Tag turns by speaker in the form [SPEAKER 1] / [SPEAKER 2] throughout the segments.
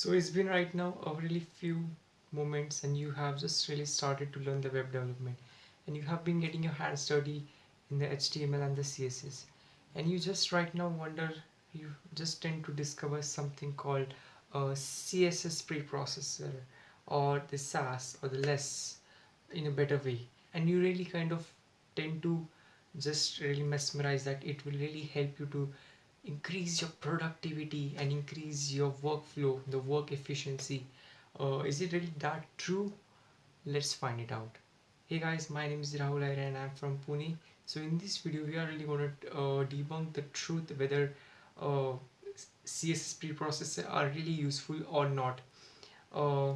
[SPEAKER 1] So it's been right now a really few moments and you have just really started to learn the web development. And you have been getting your hands dirty in the HTML and the CSS and you just right now wonder you just tend to discover something called a CSS preprocessor or the Sass or the less in a better way. And you really kind of tend to just really mesmerize that. It will really help you to increase your productivity and increase your workflow the work efficiency. Uh, is it really that true? Let's find it out. Hey guys my name is Rahul Aire and I'm from Pune. So in this video we are really going to uh, debunk the truth whether uh, CSS preprocessor are really useful or not. Uh,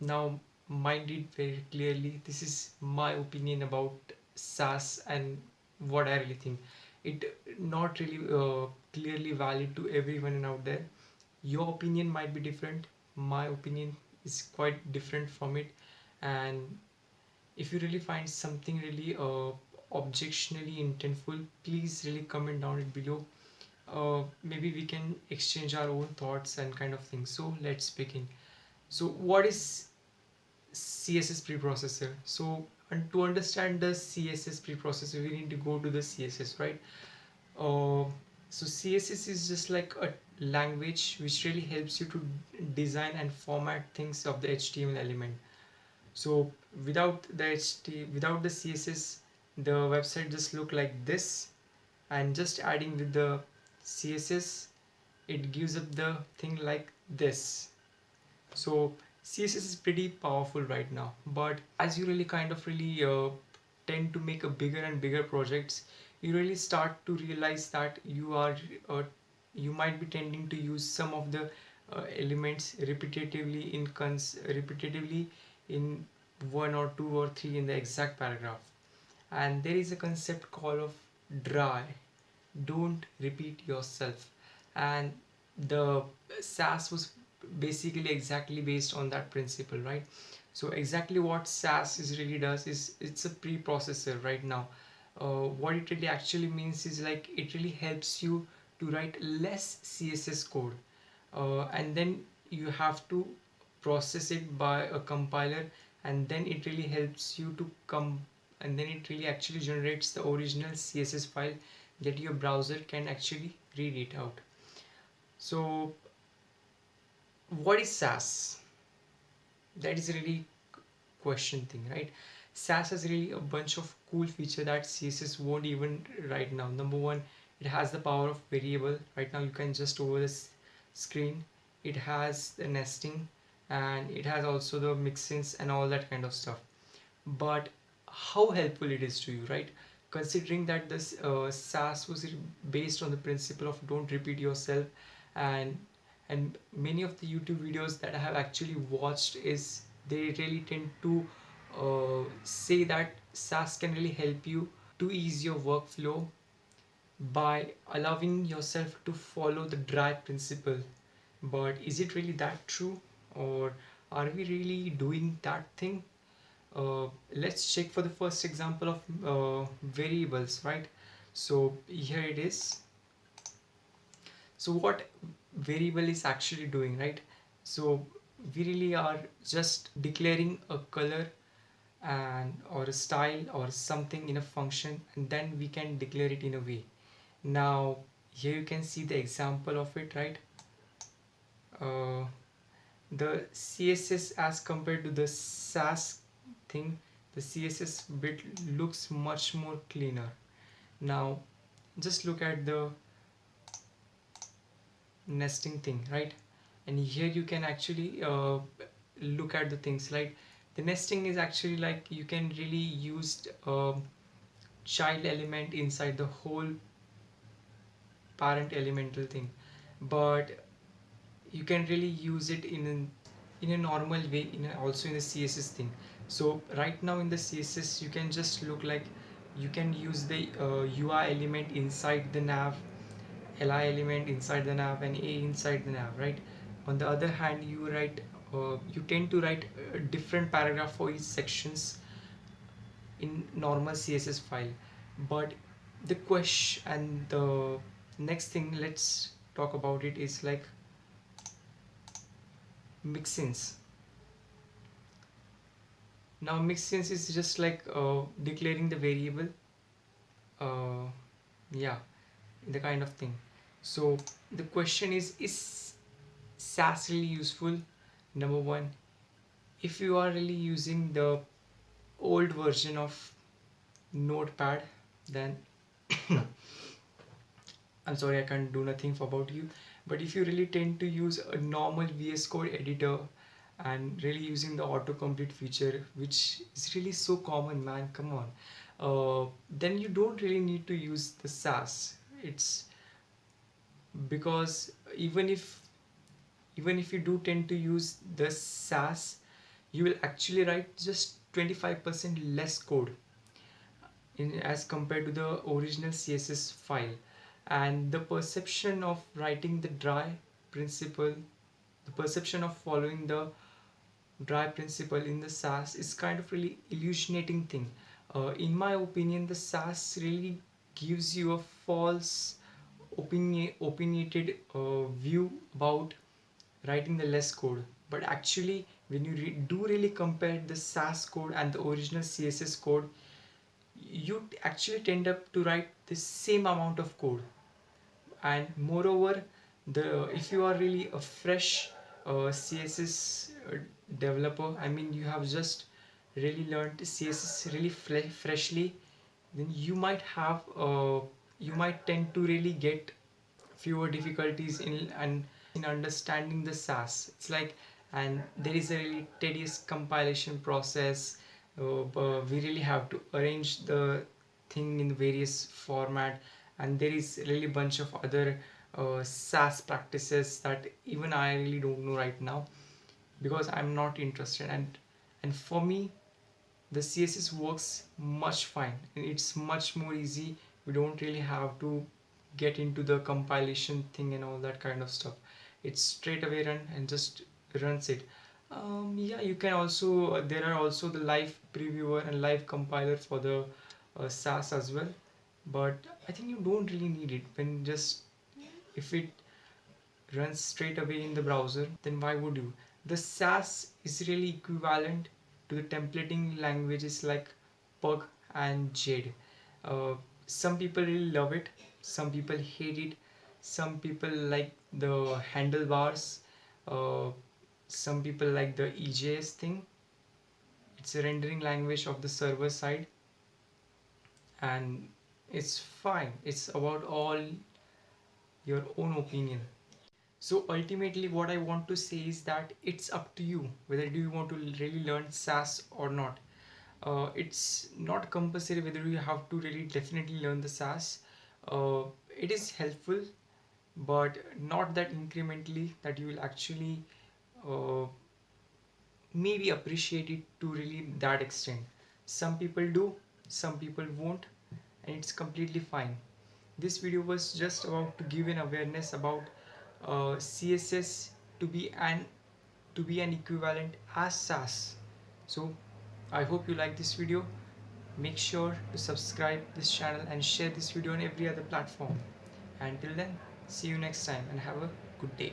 [SPEAKER 1] now mind it very clearly this is my opinion about Sass and what I really think it not really uh, clearly valid to everyone out there. Your opinion might be different. My opinion is quite different from it. And if you really find something really uh, objectionally intentful please really comment down it below. Uh, maybe we can exchange our own thoughts and kind of things. So let's begin. So what is css preprocessor? So and to understand the css preprocessor we need to go to the css right? Uh, so css is just like a language which really helps you to design and format things of the html element. So without the HT, without the css the website just look like this. And just adding with the css it gives up the thing like this. So css is pretty powerful right now but as you really kind of really uh, tend to make a bigger and bigger projects you really start to realize that you are uh, you might be tending to use some of the uh, elements repetitively in cons repetitively in one or two or three in the exact paragraph. And there is a concept called of dry don't repeat yourself. And the Sass was basically exactly based on that principle right? So exactly what Sass is really does is it's a preprocessor right now. Uh, what it really actually means is like it really helps you to write less css code. Uh, and then you have to process it by a compiler and then it really helps you to come and then it really actually generates the original css file that your browser can actually read it out. So what is Sass that is really question thing right? Sass has really a bunch of cool feature that css won't even right now. Number one it has the power of variable. Right now you can just over this screen. It has the nesting and it has also the mixins and all that kind of stuff. But how helpful it is to you right? Considering that this uh, Sass was based on the principle of don't repeat yourself and and many of the YouTube videos that I have actually watched is they really tend to uh, say that Sass can really help you to ease your workflow by allowing yourself to follow the dry principle. But is it really that true or are we really doing that thing? Uh, let's check for the first example of uh, variables right? So here it is. So what variable is actually doing right? So we really are just declaring a color and or a style or something in a function and then we can declare it in a way. Now here you can see the example of it right? Uh, the css as compared to the sass thing the css bit looks much more cleaner. Now just look at the nesting thing right? And here you can actually uh, look at the things like the nesting is actually like you can really use a um, child element inside the whole parent elemental thing. But you can really use it in in a normal way in a, also in the css thing. So right now in the css you can just look like you can use the uh, ui element inside the nav li element inside the nav and a inside the nav right? On the other hand you write uh, you tend to write a different paragraph for each sections in normal css file. But the question and the next thing let's talk about it is like mixins. Now mixins is just like uh, declaring the variable uh, yeah the kind of thing so the question is is Sass really useful? Number one if you are really using the old version of notepad then I'm sorry I can't do nothing about you. But if you really tend to use a normal VS Code editor and really using the autocomplete feature which is really so common man come on. Uh, then you don't really need to use the Sass it's because even if even if you do tend to use the Sass you will actually write just 25% less code in as compared to the original CSS file. And the perception of writing the dry principle the perception of following the dry principle in the Sass is kind of really illusionating thing. Uh, in my opinion the Sass really gives you a false opinion opinionated uh, view about writing the less code. But actually when you re do really compare the Sass code and the original CSS code you actually tend up to write the same amount of code. And moreover the if you are really a fresh uh, CSS uh, developer I mean you have just really learned CSS really freshly then you might have uh, you might tend to really get fewer difficulties in and in understanding the Sass it's like and there is a really tedious compilation process. Uh, we really have to arrange the thing in various format and there is really bunch of other uh, Sass practices that even I really don't know right now because I'm not interested. And and for me the CSS works much fine. And it's much more easy we don't really have to get into the compilation thing and all that kind of stuff. It's straight away run and just runs it. Um, yeah you can also there are also the live previewer and live compiler for the uh, Sass as well. But I think you don't really need it. When just if it runs straight away in the browser then why would you? The Sass is really equivalent to the templating languages like Pug and Jade. Uh, some people really love it. Some people hate it. Some people like the handlebars. Uh, some people like the EJS thing. It's a rendering language of the server side. And it's fine. It's about all your own opinion. So ultimately what I want to say is that it's up to you whether do you want to really learn Sass or not uh, it's not compulsory whether you have to really definitely learn the Sass uh, it is helpful but not that incrementally that you will actually uh, maybe appreciate it to really that extent. Some people do some people won't and it's completely fine. This video was just about to give an awareness about uh, css to be an to be an equivalent as Sass so i hope you like this video. Make sure to subscribe this channel and share this video on every other platform. Until then see you next time and have a good day